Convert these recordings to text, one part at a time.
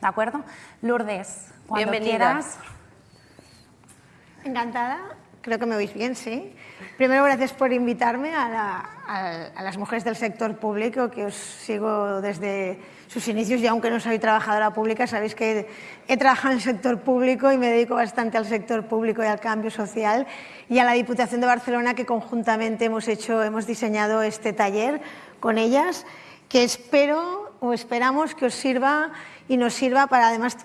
¿De acuerdo? Lourdes, cuando Bienvenida. quieras. Encantada, creo que me oís bien, sí. Primero, gracias por invitarme a, la- a- a las mujeres del sector público, que os sigo desde sus inicios y aunque no soy trabajadora pública, sabéis que he trabajado en el sector público y me dedico bastante al sector público y al cambio social y a la Diputación de Barcelona que conjuntamente hemos hecho, hemos diseñado este taller con ellas, que espero o esperamos que os sirva y nos sirva para además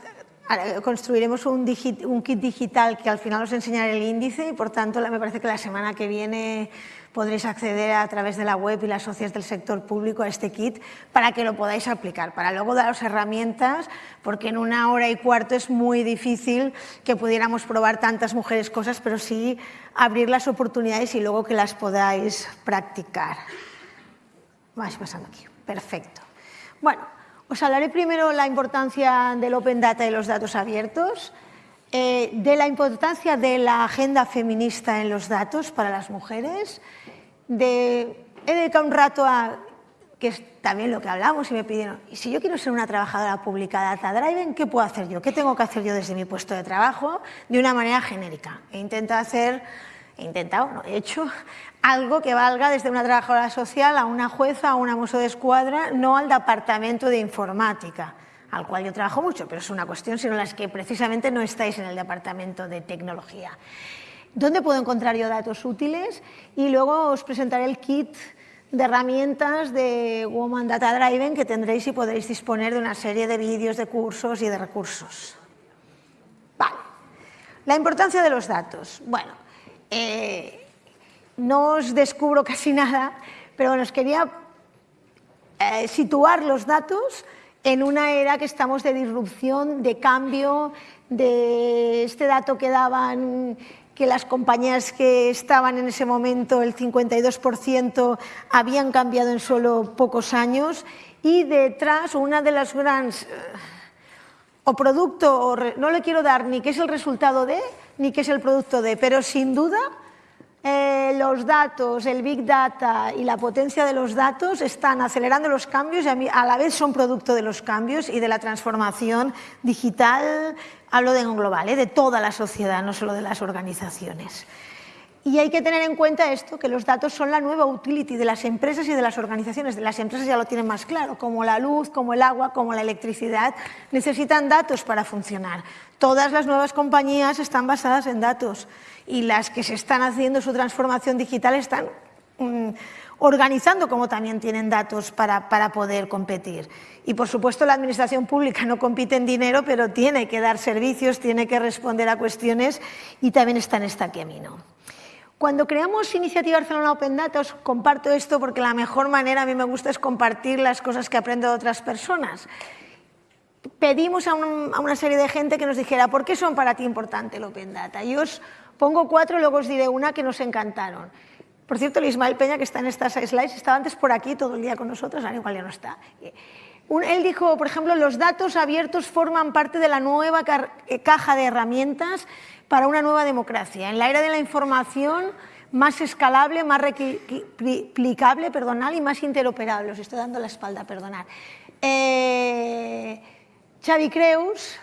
Construiremos un, un kit digital que al final os enseñaré el índice y por tanto me parece que la semana que viene podréis acceder a través de la web y las socias del sector público a este kit para que lo podáis aplicar, para luego daros herramientas, porque en una hora y cuarto es muy difícil que pudiéramos probar tantas mujeres cosas, pero sí abrir las oportunidades y luego que las podáis practicar. Vais pasando aquí. Perfecto. Bueno, os hablaré primero la importancia del Open Data y los datos abiertos, eh, de la importancia de la agenda feminista en los datos para las mujeres, de, he dedicado un rato a, que es también lo que hablamos y me pidieron, y si yo quiero ser una trabajadora pública de Data Driven, ¿qué puedo hacer yo? ¿Qué tengo que hacer yo desde mi puesto de trabajo? De una manera genérica. He intentado hacer he intentado, no, he hecho algo que valga desde una trabajadora social a una jueza, a una mozo de escuadra, no al departamento de informática, al cual yo trabajo mucho, pero es una cuestión sino las que precisamente no estáis en el departamento de tecnología. ¿Dónde puedo encontrar yo datos útiles? Y luego os presentaré el kit de herramientas de Woman Data Driven que tendréis y podréis disponer de una serie de vídeos, de cursos y de recursos. Vale. La importancia de los datos. Bueno, eh, no os descubro casi nada, pero bueno, os quería eh, situar los datos en una era que estamos de disrupción, de cambio, de este dato que daban que las compañías que estaban en ese momento, el 52%, habían cambiado en solo pocos años. Y detrás una de las grandes eh, o producto, o no le quiero dar ni qué es el resultado de, ni qué es el producto de, pero sin duda eh, los datos, el Big Data y la potencia de los datos están acelerando los cambios y a, la vez son producto de los cambios y de la transformación digital, hablo de en global, eh, de toda la sociedad, no solo de las organizaciones. Y hay que tener en cuenta esto, que los datos son la nueva utility de las empresas y de las organizaciones. De las empresas ya lo tienen más claro, como la luz, como el agua, como la electricidad, necesitan datos para funcionar. Todas las nuevas compañías están basadas en datos y las que se están haciendo su transformación digital están mm, organizando como también tienen datos para, para poder competir. Y por supuesto la administración pública no compite en dinero, pero tiene que dar servicios, tiene que responder a cuestiones y también está en este camino. Cuando creamos Iniciativa Barcelona Open Data, os comparto esto porque la mejor manera a mí me gusta es compartir las cosas que aprendo de otras personas. Pedimos a, un- a una serie de gente que nos dijera por qué son para ti importante el Open Data. Y os pongo cuatro, luego os diré una que nos encantaron. Por cierto, el Ismael Peña, que está en estas slides, estaba antes por aquí todo el día con nosotros, ahora igual ya no está. Un- él dijo, por ejemplo, los datos abiertos forman parte de la nueva eh, caja de herramientas para una nueva democracia. En la era de la información, más escalable, más replicable perdonad, y más interoperable. Os estoy dando la espalda, perdonad. Eh, Xavi Creus,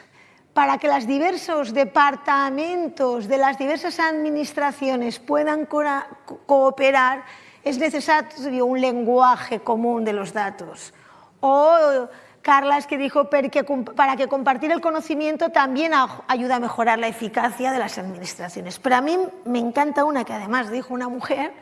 para que los diversos departamentos de las diversas administraciones puedan co- cooperar, es necesario un lenguaje común de los datos. O Carlas que dijo "Perquè com- para que compartir el conocimiento también ayuda a mejorar la eficacia de las administraciones. Pero a mí me encanta una que además dijo una mujer,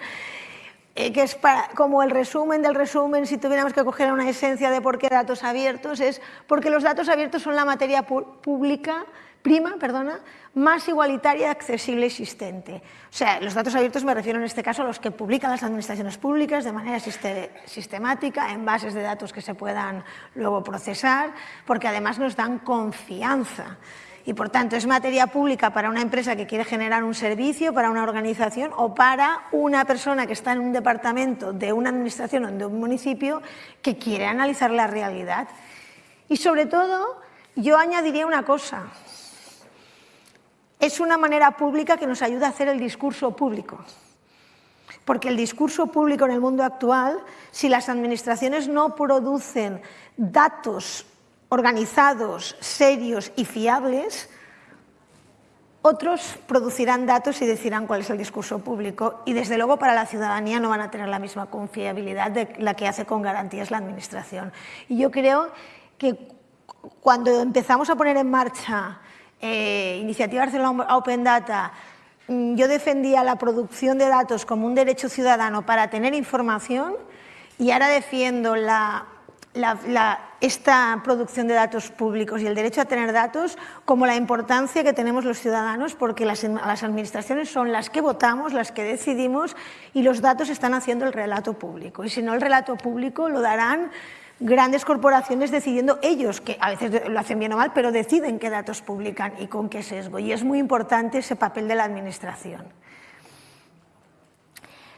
eh, que es como el resumen del resumen, si tuviéramos que coger una esencia de por qué datos abiertos, es porque los datos abiertos son la materia pública, prima, perdona, más igualitaria accesible existente. O sea, los datos abiertos me refiero en este caso a los que publican las administraciones públicas de manera siste- sistemática, en bases de datos que se puedan luego procesar, porque además nos dan confianza. Y por tanto es materia pública para una empresa que quiere generar un servicio, para una organización o para una persona que está en un departamento de una administración o de un municipio que quiere analizar la realidad. Y sobre todo, yo añadiría una cosa. Es una manera pública que nos ayuda a hacer el discurso público. Porque el discurso público en el mundo actual, si las administraciones no producen datos organizados, serios y fiables, otros producirán datos y decirán cuál es el discurso público y desde luego para la ciudadanía no van a tener la misma confiabilidad de la que hace con garantías la Administración. Y yo creo que cuando empezamos a poner en marcha eh, iniciativas de la Open Data, mm, yo defendía la producción de datos como un derecho ciudadano para tener información y ahora defiendo la esta producción de datos públicos y el derecho a tener datos como la importancia que tenemos los ciudadanos porque las, las, administraciones son las que votamos, las que decidimos y los datos están haciendo el relato público. Y si no el relato público lo darán grandes corporaciones decidiendo ellos, que a veces lo hacen bien o mal, pero deciden qué datos publican y con qué sesgo. Y es muy importante ese papel de la administración.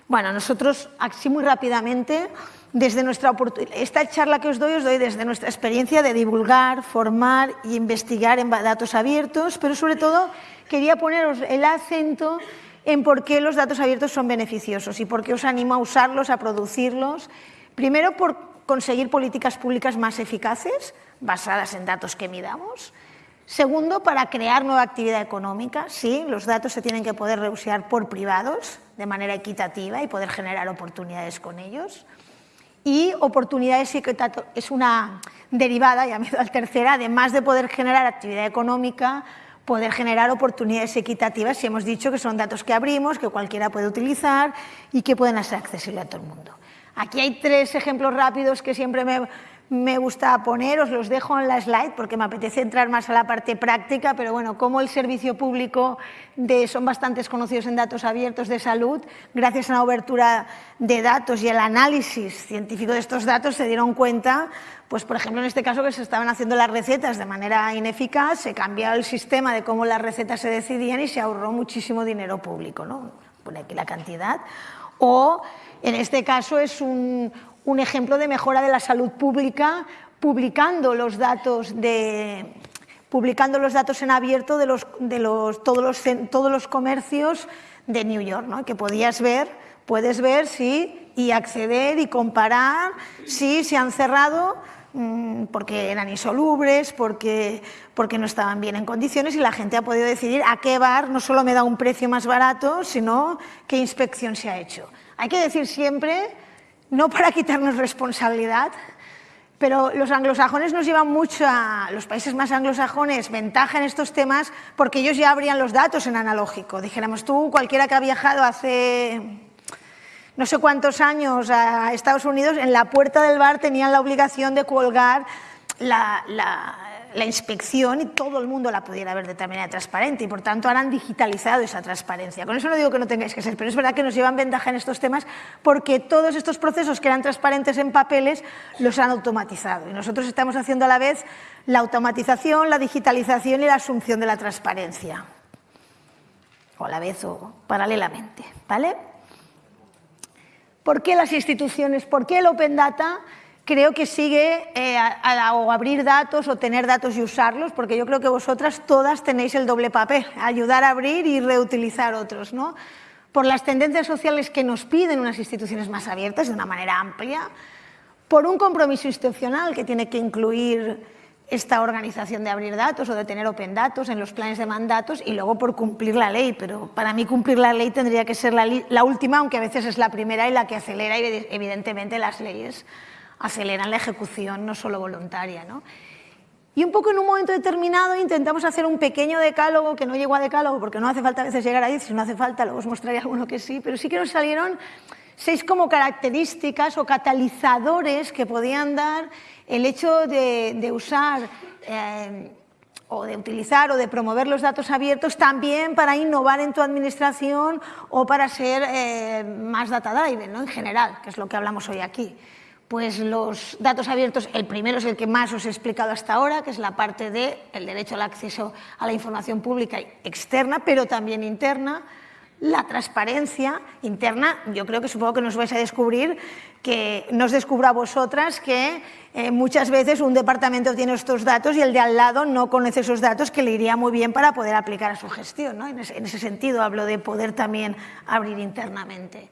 Bueno, nosotros, así muy rápidamente, desde nuestra esta charla que os doy, os doy desde nuestra experiencia de divulgar, formar e investigar en datos abiertos, pero sobre todo quería poneros el acento en por qué los datos abiertos son beneficiosos y por qué os animo a usarlos, a producirlos. Primero, por conseguir políticas públicas más eficaces, basadas en datos que midamos. Segundo, para crear nueva actividad económica. Sí, los datos se tienen que poder reusar por privados de manera equitativa y poder generar oportunidades con ellos. Y oportunidades es una derivada, ya me al tercera, además de poder generar actividad económica, poder generar oportunidades equitativas, y hemos dicho que son datos que abrimos, que cualquiera puede utilizar y que pueden ser accesibles a todo el mundo. Aquí hay tres ejemplos rápidos que siempre me, me gusta poner, os los dejo en la slide porque me apetece entrar más a la parte práctica, pero bueno, como el servicio público de, son bastantes conocidos en datos abiertos de salud, gracias a la obertura de datos y el análisis científico de estos datos se dieron cuenta, pues por ejemplo en este caso que se estaban haciendo las recetas de manera ineficaz, se cambió el sistema de cómo las recetas se decidían y se ahorró muchísimo dinero público, ¿no? Pone aquí la cantidad. O en este caso es un, un ejemplo de mejora de la salud pública publicando los datos de publicando los datos en abierto de, los, de los, todos, los, todos los comercios de New York, ¿no? que podías ver, puedes ver si, y acceder y comparar si se han cerrado mm, porque eran insolubles, porque, porque no estaban bien en condiciones y la gente ha podido decidir a qué bar no solo me da un precio más barato, sino qué inspección se ha hecho. Hay que decir siempre no para quitarnos responsabilidad, pero los anglosajones nos llevan mucho a los países más anglosajones ventaja en estos temas porque ellos ya abrían los datos en analógico. Dijéramos tú, cualquiera que ha viajado hace no sé cuántos años a Estados Unidos, en la puerta del bar tenían la obligación de colgar la, la inspección y todo el mundo la pudiera ver de manera transparente y por tanto han digitalizado esa transparencia. Con eso no digo que no tengáis que ser, pero es verdad que nos llevan ventaja en estos temas porque todos estos procesos que eran transparentes en papeles los han automatizado y nosotros estamos haciendo a la vez la automatización, la digitalización y la asunción de la transparencia o a la vez o paralelamente. ¿vale? ¿Por qué las instituciones, por qué el Open Data creo que sigue eh, a, o abrir datos o tener datos y usarlos, porque yo creo que vosotras todas tenéis el doble papel, ayudar a abrir y reutilizar otros, ¿no? Por las tendencias sociales que nos piden unas instituciones más abiertas de una manera amplia, por un compromiso institucional que tiene que incluir esta organización de abrir datos o de tener open datos en los planes de mandatos y luego por cumplir la ley, pero para mí cumplir la ley tendría que ser la, la última, aunque a veces es la primera y la que acelera evidentemente las leyes aceleran la ejecución no solo voluntaria. ¿no? Y un poco en un momento determinado intentamos hacer un pequeño decálogo, que no llegó a decálogo porque no hace falta a veces llegar ahí, si no hace falta luego os mostraré alguno que sí, pero sí que nos salieron seis como características o catalizadores que podían dar el hecho de, usar eh, o de utilizar o de promover los datos abiertos también para innovar en tu administración o para ser eh, más data driven ¿no? en general, que es lo que hablamos hoy aquí pues los datos abiertos, el primero es el que más os he explicado hasta ahora, que es la parte del el derecho al acceso a la información pública externa, pero también interna, la transparencia interna, yo creo que supongo que nos vais a descubrir, que nos descubra vosotras que eh, muchas veces un departamento tiene estos datos y el de al lado no conoce esos datos que le iría muy bien para poder aplicar a su gestión. ¿no? En ese sentido hablo de poder también abrir internamente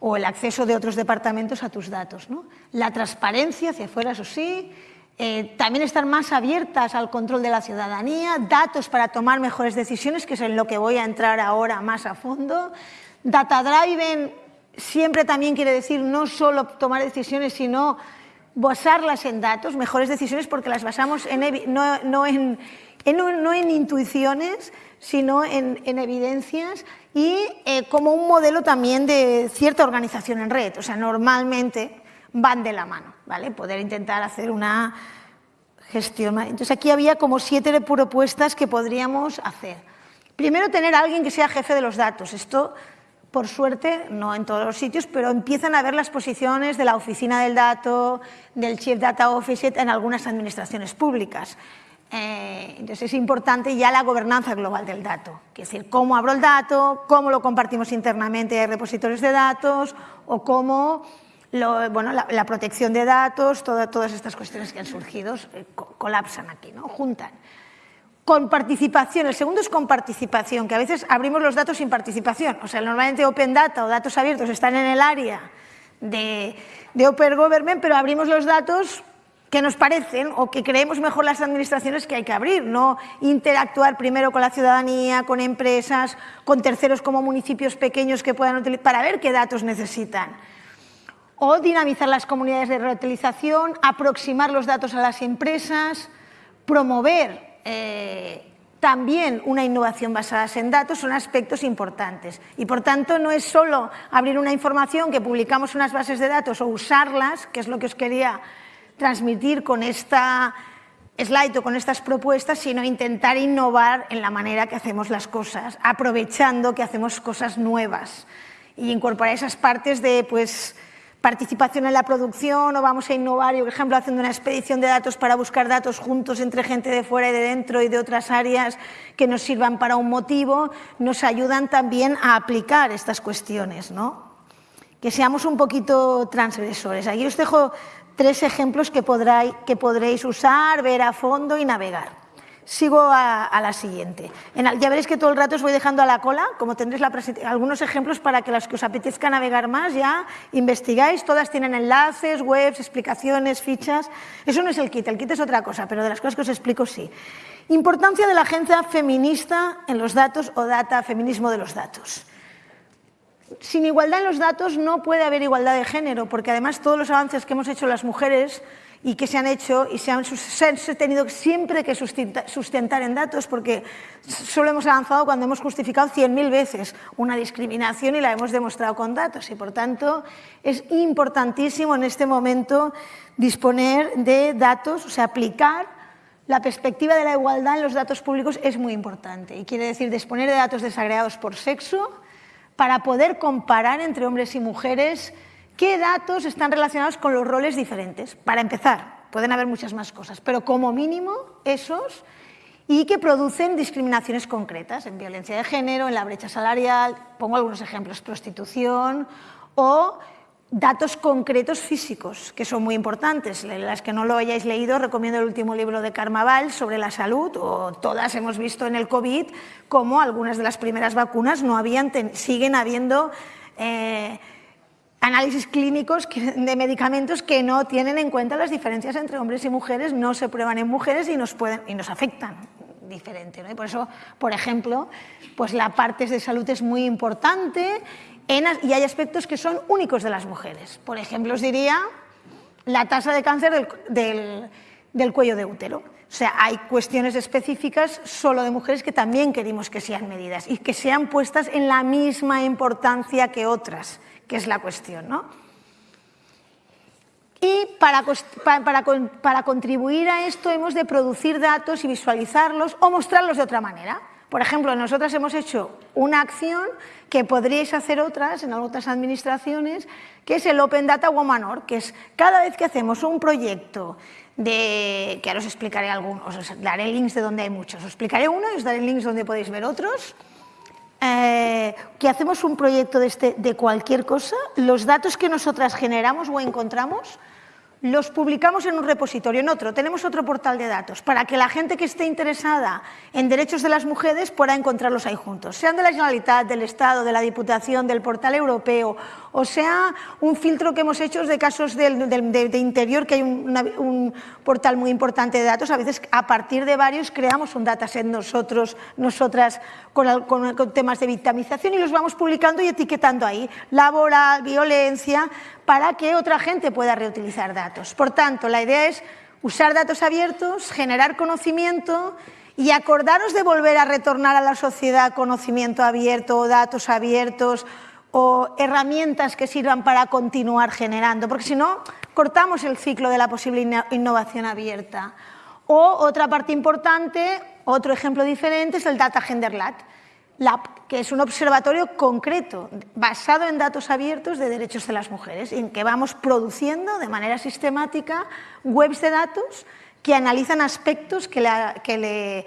o el acceso de otros departamentos a tus datos. ¿no? La transparencia hacia afuera, eso sí, Eh, también estar más abiertas al control de la ciudadanía, datos para tomar mejores decisiones, que es en lo que voy a entrar ahora más a fondo. Data driven siempre también quiere decir no solo tomar decisiones, sino basarlas en datos, mejores decisiones porque las basamos en, no, en, no, en, intuiciones, sino en, evidencias y eh, como un modelo también de cierta organización en red. O sea, normalmente van de la mano, ¿vale? Poder intentar hacer una gestión. Entonces aquí había como siete propuestas que podríamos hacer. Primero, tener a alguien que sea jefe de los datos. Esto, por suerte, no en todos los sitios, pero empiezan a ver las posiciones de la oficina del dato, del Chief Data Officer en algunas administraciones públicas. Eh, entonces es importante ya la gobernanza global del dato, es decir, cómo abro el dato, cómo lo compartimos internamente en repositorios de datos o cómo bueno, la, protección de datos, todas estas cuestiones que han surgido eh, colapsan aquí, ¿no? juntan. Con participación, el segundo es con participación, que a veces abrimos los datos sin participación. O sea, normalmente Open Data o datos abiertos están en el área de, de Open Government, pero abrimos los datos que nos parecen o que creemos mejor las administraciones que hay que abrir, no interactuar primero con la ciudadanía, con empresas, con terceros como municipios pequeños que puedan utilizar, para ver qué datos necesitan o dinamizar las comunidades de reutilización, aproximar los datos a las empresas, promover eh, también una innovación basada en datos son aspectos importantes. Y por tanto no es solo abrir una información que publicamos unas bases de datos o usarlas, que es lo que os quería transmitir con esta slide o con estas propuestas, sino intentar innovar en la manera que hacemos las cosas, aprovechando que hacemos cosas nuevas y incorporar esas partes de pues, participación en la producción o vamos a innovar, por ejemplo, haciendo una expedición de datos para buscar datos juntos entre gente de fuera y de dentro y de otras áreas que nos sirvan para un motivo, nos ayudan también a aplicar estas cuestiones, ¿no? que seamos un poquito transgresores. Aquí os dejo tres ejemplos que, podréis usar, ver a fondo y navegar. Sigo a, la siguiente. ya veréis que todo el rato os voy dejando a la cola, como tendréis algunos ejemplos para que los que os apetezca navegar más ya investigáis. Todas tienen enlaces, webs, explicaciones, fichas. Eso no es el kit, el kit es otra cosa, pero de las cosas que os explico sí. Importancia de la agencia feminista en los datos o data, feminismo de los datos. Sin igualdad en los datos no puede haber igualdad de género, porque además todos los avances que hemos hecho las mujeres y que se han hecho y se han, tenido siempre que sustentar en datos porque solo hemos avanzado cuando hemos justificado 100.000 veces una discriminación y la hemos demostrado con datos. Y por tanto es importantísimo en este momento disponer de datos, o sea, aplicar la perspectiva de la igualdad en los datos públicos es muy importante. Y quiere decir disponer de datos desagregados por sexo para poder comparar entre hombres y mujeres ¿Qué datos están relacionados con los roles diferentes? Para empezar, pueden haber muchas más cosas, pero como mínimo esos y que producen discriminaciones concretas en violencia de género, en la brecha salarial, pongo algunos ejemplos, prostitución o datos concretos físicos, que son muy importantes. Las que no lo hayáis leído, recomiendo el último libro de Carmaval sobre la salud, o todas hemos visto en el COVID cómo algunas de las primeras vacunas no habían, siguen habiendo... Eh, análisis clínicos de medicamentos que no tienen en cuenta las diferencias entre hombres y mujeres, no se prueban en mujeres y nos, pueden, y nos afectan diferente. ¿no? Y por eso, por ejemplo, pues la parte de salud es muy importante y hay aspectos que son únicos de las mujeres. Por ejemplo, os diría la tasa de cáncer del, del, cuello de útero. O sea, hay cuestiones específicas solo de mujeres que también queremos que sean medidas y que sean puestas en la misma importancia que otras que es la cuestión. ¿no? Y para, contribuir a esto hemos de producir datos y visualizarlos o mostrarlos de otra manera. Por ejemplo, nosotras hemos hecho una acción que podríais hacer otras en otras administraciones, que es el Open Data Woman que es cada vez que hacemos un proyecto de, que ahora os explicaré algunos, os daré links de donde hay muchos, os explicaré uno y os daré links donde podéis ver otros, eh, que hacemos un proyecto de, este, de cualquier cosa, los datos que nosotras generamos o encontramos los publicamos en un repositorio, en otro, tenemos otro portal de datos, para que la gente que esté interesada en derechos de las mujeres pueda encontrarlos ahí juntos, sean de la Generalitat, del Estado, de la Diputación, del portal europeo, o sea un filtro que hemos hecho de casos de, interior, que hay un, portal muy importante de datos, a veces a partir de varios creamos un dataset nosotros, nosotras, con, con temas de victimización y los vamos publicando y etiquetando ahí, laboral, violencia, para que otra gente pueda reutilizar datos. Por tanto, la idea es usar datos abiertos, generar conocimiento y acordaros de volver a retornar a la sociedad conocimiento abierto datos abiertos o herramientas que sirvan para continuar generando, porque si no, cortamos el ciclo de la posible innovación abierta. O otra parte importante, otro ejemplo diferente es el Data Gender Lab que es un observatorio concreto, basado en datos abiertos de derechos de las mujeres, en que vamos produciendo de manera sistemática webs de datos que analizan aspectos que le,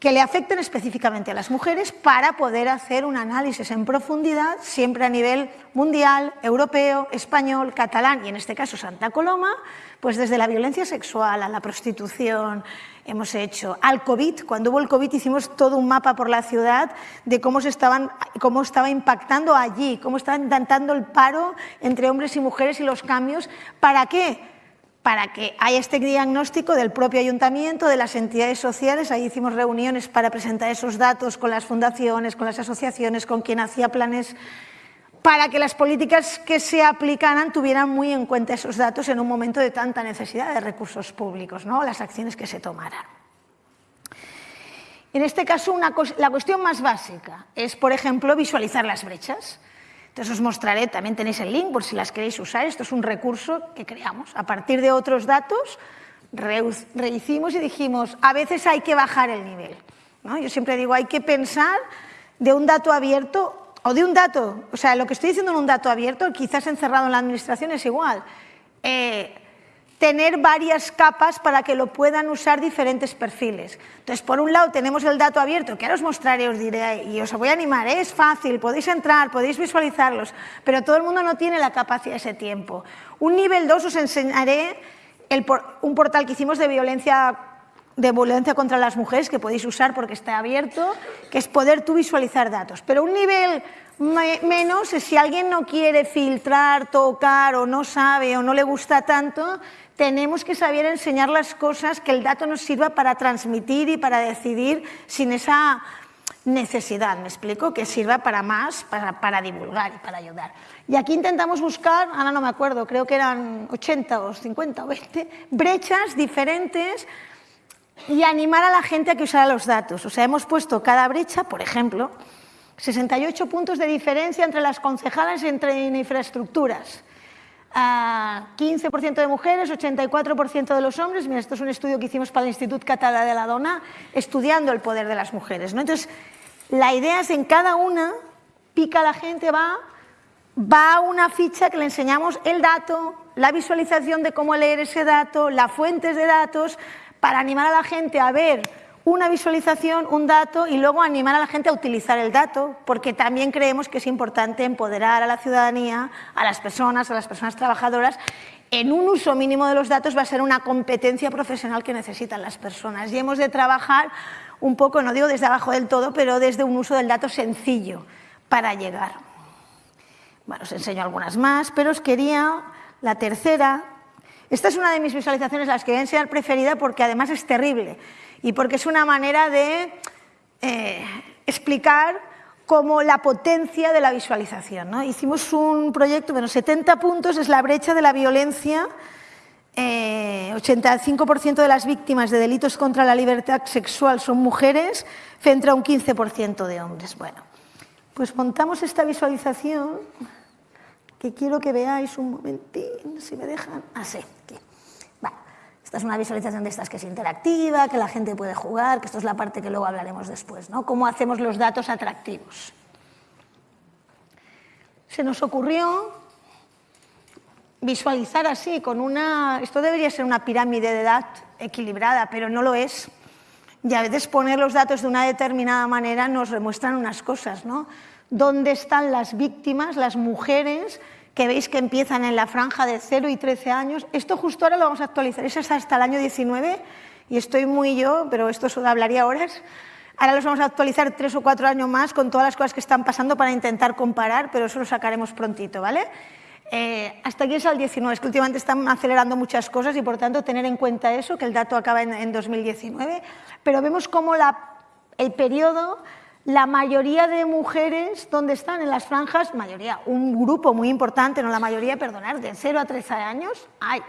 que le afecten específicamente a las mujeres para poder hacer un análisis en profundidad, siempre a nivel mundial, europeo, español, catalán y en este caso Santa Coloma, pues desde la violencia sexual a la prostitución, hemos hecho. Al COVID, cuando hubo el COVID hicimos todo un mapa por la ciudad de cómo, se estaban, cómo estaba impactando allí, cómo estaba intentando el paro entre hombres y mujeres y los cambios. ¿Para qué? Para que haya este diagnóstico del propio ayuntamiento, de las entidades sociales. Ahí hicimos reuniones para presentar esos datos con las fundaciones, con las asociaciones, con quien hacía planes para que las políticas que se aplicaran tuvieran muy en cuenta esos datos en un momento de tanta necesidad de recursos públicos, ¿no? las acciones que se tomaran. En este caso, la cuestión más básica es, por ejemplo, visualizar las brechas. Entonces os mostraré, también tenéis el link por si las queréis usar, esto es un recurso que creamos. A partir de otros datos, rehicimos y dijimos, a veces hay que bajar el nivel. ¿no? Yo siempre digo, hay que pensar de un dato abierto o de un dato, o sea, lo que estoy diciendo en un dato abierto, quizás encerrado en la administración es igual. Eh, tener varias capas para que lo puedan usar diferentes perfiles. Entonces, por un lado tenemos el dato abierto, que ahora os mostraré, os diré, y os voy a animar, es fácil, podéis entrar, podéis visualizarlos, pero todo el mundo no tiene la capacidad ese tiempo. Un nivel 2 os enseñaré un portal que hicimos de violencia de violencia contra las mujeres que podéis usar porque está abierto, que es poder tú visualizar datos. Pero un nivel menos es si alguien no quiere filtrar, tocar o no sabe o no le gusta tanto, tenemos que saber enseñar las cosas que el dato nos sirva para transmitir y para decidir sin esa necesidad, ¿me explico? Que sirva para más, para, para, divulgar y para ayudar. Y aquí intentamos buscar, ahora no me acuerdo, creo que eran 80 o 50 o 20, brechas diferentes y animar a la gente a que usara los datos. O sea, hemos puesto cada brecha, por ejemplo, 68 puntos de diferencia entre las concejalas entre infraestructuras. 15% de mujeres, 84% de los hombres. Mira, esto es un estudio que hicimos para el Instituto Català de la Dona, estudiando el poder de las mujeres. ¿no? Entonces, la idea es en cada una, pica la gente, va, va a una ficha que le enseñamos el dato, la visualización de cómo leer ese dato, las fuentes de datos, para animar a la gente a ver una visualización, un dato y luego animar a la gente a utilizar el dato, porque también creemos que es importante empoderar a la ciudadanía, a las personas, a las personas trabajadoras, en un uso mínimo de los datos va a ser una competencia profesional que necesitan las personas y hemos de trabajar un poco, no digo desde abajo del todo, pero desde un uso del dato sencillo para llegar. Bueno, os enseño algunas más, pero os quería, la tercera, esta es una de mis visualizaciones, las que a enseñar preferida porque además es terrible y porque es una manera de eh, explicar como la potencia de la visualización. ¿no? Hicimos un proyecto, bueno, 70 puntos es la brecha de la violencia, 85% eh, de las víctimas de delitos contra la libertad sexual son mujeres, frente a un 15% de hombres. Bueno, pues montamos esta visualización que quiero que veáis un momentín, si me dejan. Ah, sí, aquí. esta es una visualización de estas que es interactiva, que la gente puede jugar, que esto es la parte que luego hablaremos después, ¿no? Cómo hacemos los datos atractivos. Se nos ocurrió visualizar así, con una... Esto debería ser una pirámide de edad equilibrada, pero no lo es. Y a veces poner los datos de una determinada manera nos demuestran unas cosas, ¿no? Dónde están las víctimas, las mujeres que veis que empiezan en la franja de 0 y 13 años. Esto justo ahora lo vamos a actualizar, eso es hasta el año 19 y estoy muy yo, pero esto hablaría horas. Ahora los vamos a actualizar tres o cuatro años más con todas las cosas que están pasando para intentar comparar, pero eso lo sacaremos prontito, ¿vale? Eh, hasta aquí es el 19, es que últimamente están acelerando muchas cosas y por tanto tener en cuenta eso, que el dato acaba en, en 2019, pero vemos cómo el periodo la mayoría de mujeres, ¿dónde están? En las franjas, mayoría, un grupo muy importante, no la mayoría, perdonar, de 0 a 13 años, hay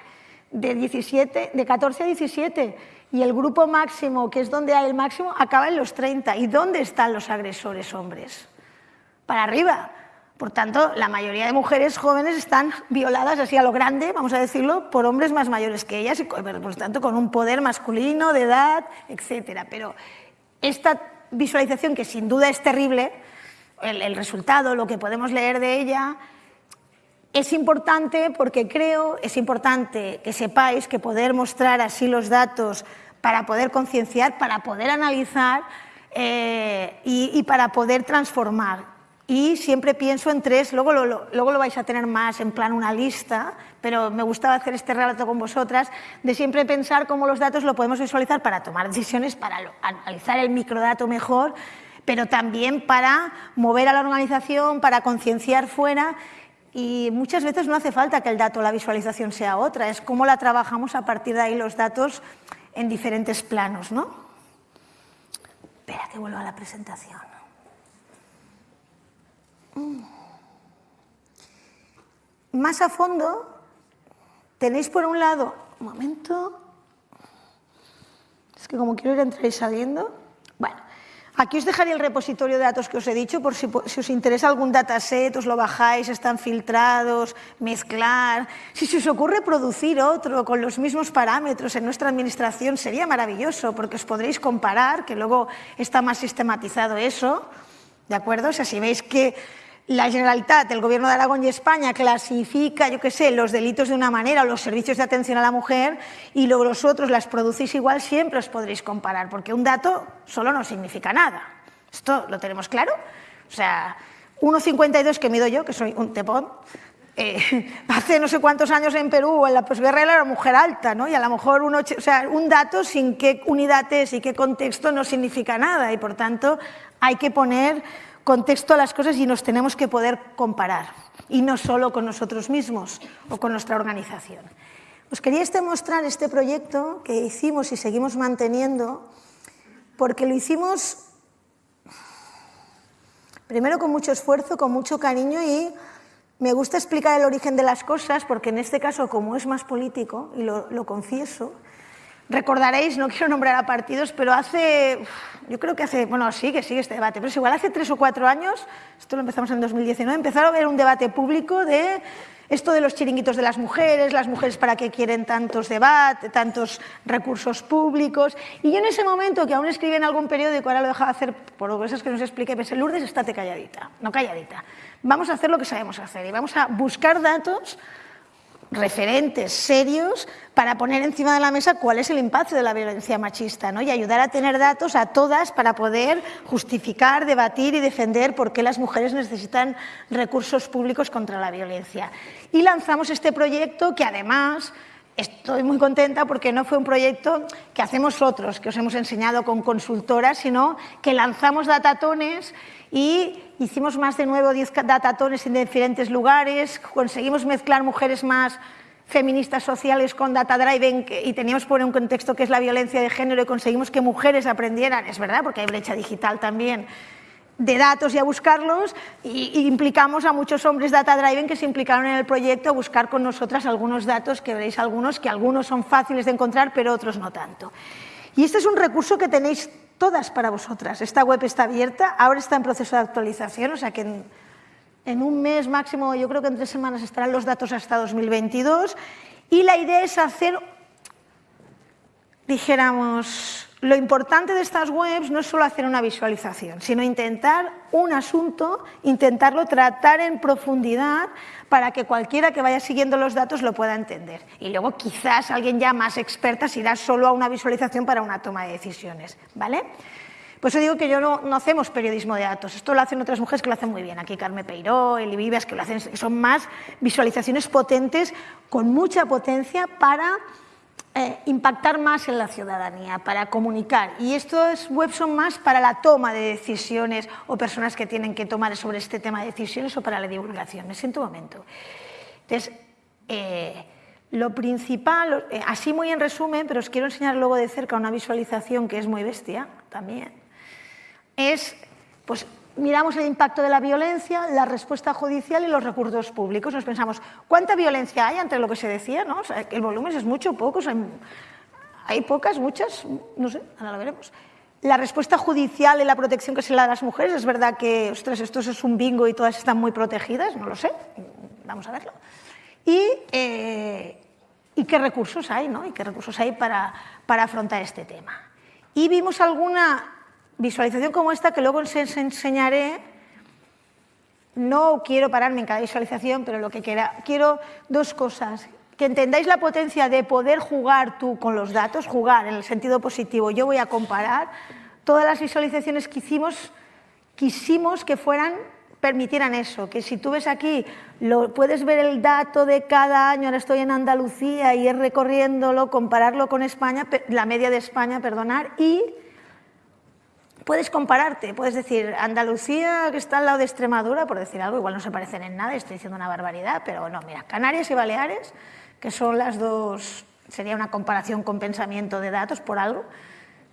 de, 17, de 14 a 17, y el grupo máximo, que es donde hay el máximo, acaba en los 30. ¿Y dónde están los agresores hombres? Para arriba. Por tanto, la mayoría de mujeres jóvenes están violadas así a lo grande, vamos a decirlo, por hombres más mayores que ellas y por tanto con un poder masculino, de edad, etc. Pero esta visualización que sin duda es terrible, el, resultado, lo que podemos leer de ella, es importante porque creo, es importante que sepáis que poder mostrar así los datos para poder concienciar, para poder analizar eh, y, para poder transformar. Y siempre pienso en tres, luego luego lo vais a tener más en plan una lista, pero me gustaba hacer este relato con vosotras, de siempre pensar cómo los datos lo podemos visualizar para tomar decisiones, para analizar el microdato mejor, pero también para mover a la organización, para concienciar fuera y muchas veces no hace falta que el dato, la visualización sea otra, es cómo la trabajamos a partir de ahí los datos en diferentes planos. ¿no? Espera que vuelva a la presentación. Mm. Más a fondo tenéis por un lado, un momento, es que como quiero ir entrar y saliendo, bueno, aquí os dejaré el repositorio de datos que os he dicho, por si, os interesa algún dataset, os lo bajáis, están filtrados, mezclar. Si se os ocurre producir otro con los mismos parámetros en nuestra administración, sería maravilloso, porque os podréis comparar, que luego está más sistematizado eso, ¿de acuerdo? O sea, si veis que la Generalitat, el Gobierno de Aragón y España clasifica, yo qué sé, los delitos de una manera o los servicios de atención a la mujer y luego los otros las producís igual, siempre os podréis comparar, porque un dato solo no significa nada. ¿Esto lo tenemos claro? O sea, 1,52 que mido yo, que soy un tepón, eh, hace no sé cuántos años en Perú, en la posguerra era una mujer alta, ¿no? Y a lo mejor un dato sin qué unidad es y qué contexto no significa nada y por tanto hay que poner contexto a las cosas y nos tenemos que poder comparar, y no solo con nosotros mismos o con nuestra organización. Os quería este mostrar este proyecto que hicimos y seguimos manteniendo, porque lo hicimos primero con mucho esfuerzo, con mucho cariño y me gusta explicar el origen de las cosas, porque en este caso, como es más político, y lo, lo confieso, Recordaréis, no quiero nombrar a partidos, pero hace, yo creo que hace, bueno, sigue, sigue este debate, pero es igual, hace tres o cuatro años, esto lo empezamos en 2019, empezaron a haber un debate público de esto de los chiringuitos de las mujeres, las mujeres para qué quieren tantos debates, tantos recursos públicos, y yo en ese momento, que aún escribí en algún periódico, ahora lo dejaba hacer por que que nos expliqué, pensé, Lourdes, estate calladita, no calladita, vamos a hacer lo que sabemos hacer y vamos a buscar datos referentes serios para poner encima de la mesa cuál es el impacto de la violencia machista ¿no? y ayudar a tener datos a todas para poder justificar, debatir y defender por qué las mujeres necesitan recursos públicos contra la violencia. Y lanzamos este proyecto que además estoy muy contenta porque no fue un proyecto que hacemos otros, que os hemos enseñado con consultoras, sino que lanzamos datatones y hicimos más de 9 o 10 datatones en diferentes lugares, conseguimos mezclar mujeres más feministas sociales con data driving y teníamos por un contexto que es la violencia de género y conseguimos que mujeres aprendieran, es verdad, porque hay brecha digital también, de datos y a buscarlos y, implicamos a muchos hombres data driving que se implicaron en el proyecto a buscar con nosotras algunos datos, que veréis algunos, que algunos son fáciles de encontrar pero otros no tanto. Y este es un recurso que tenéis todas para vosotras. Esta web está abierta, ahora está en proceso de actualización, o sea que en, un mes máximo, yo creo que en tres semanas estarán los datos hasta 2022. Y la idea es hacer, dijéramos, lo importante de estas webs no es solo hacer una visualización, sino intentar un asunto, intentarlo tratar en profundidad para que cualquiera que vaya siguiendo los datos lo pueda entender. Y luego quizás alguien ya más experta se irá solo a una visualización para una toma de decisiones. ¿vale? Por eso digo que yo no, no, hacemos periodismo de datos, esto lo hacen otras mujeres que lo hacen muy bien, aquí Carmen Peiró, Eli Vivas, que lo hacen, son más visualizaciones potentes, con mucha potencia para eh, impactar más en la ciudadanía, para comunicar. Y estos webs son más para la toma de decisiones o personas que tienen que tomar sobre este tema de decisiones o para la divulgación. Me siento un momento. Entonces, eh, lo principal, eh, así muy en resumen, pero os quiero enseñar luego de cerca una visualización que es muy bestia también, es, pues miramos el impacto de la violencia, la respuesta judicial y los recursos públicos. Nos pensamos, ¿cuánta violencia hay entre lo que se decía? ¿no? el volumen es mucho, pocos, hay, hay pocas, muchas, no sé, ahora lo veremos. La respuesta judicial y la protección que se le da a las mujeres, es verdad que, ostras, esto es un bingo y todas están muy protegidas, no lo sé, vamos a verlo. Y, eh, y qué recursos hay, ¿no? Y qué recursos hay para, para afrontar este tema. Y vimos alguna visualización como esta, que luego os enseñaré, no quiero pararme en cada visualización, pero lo que quiera, quiero dos cosas. Que entendáis la potencia de poder jugar tú con los datos, jugar en el sentido positivo. Yo voy a comparar todas las visualizaciones que hicimos, quisimos que fueran permitieran eso, que si tú ves aquí, lo, puedes ver el dato de cada año, ahora estoy en Andalucía y es recorriéndolo, compararlo con España, la media de España, perdonar, y puedes compararte, puedes decir, Andalucía, que está al lado de Extremadura, por decir algo, igual no se parecen en nada, estoy diciendo una barbaridad, pero no, mira, Canarias y Baleares, que son las dos, sería una comparación con pensamiento de datos por algo,